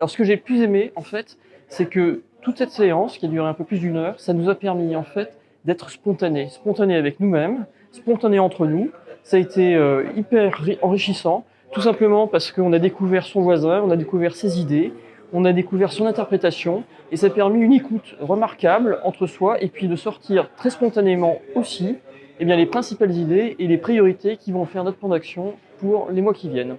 Alors ce que j'ai le plus aimé, en fait, c'est que toute cette séance, qui a duré un peu plus d'une heure, ça nous a permis, en fait, d'être spontané. Spontané avec nous-mêmes, spontané entre nous. Ça a été euh, hyper enrichissant, tout simplement parce qu'on a découvert son voisin, on a découvert ses idées, on a découvert son interprétation, et ça a permis une écoute remarquable entre soi, et puis de sortir très spontanément aussi eh bien, les principales idées et les priorités qui vont faire notre plan d'action pour les mois qui viennent.